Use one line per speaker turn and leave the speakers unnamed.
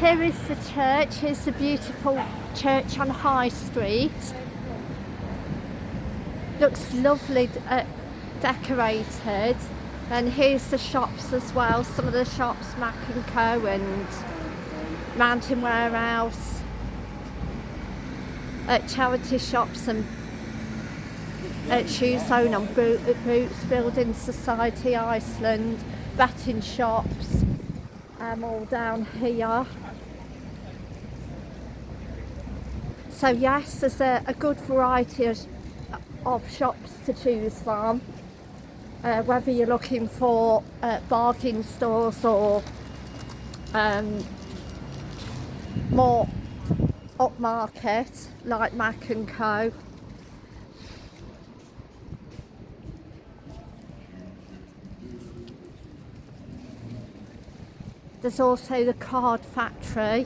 Here is the church. Here's the beautiful church on High Street. Looks lovely uh, decorated. And here's the shops as well. Some of the shops, Mac and Co and Mountain Warehouse. Uh, charity shops and at Shoes Zone on Bo- Boots, Building Society Iceland, batting shops, all down here. So yes, there's a, a good variety of, of shops to choose from. Uh, whether you're looking for uh, bargain stores or um, more upmarket like Mac and Co. There's also the card factory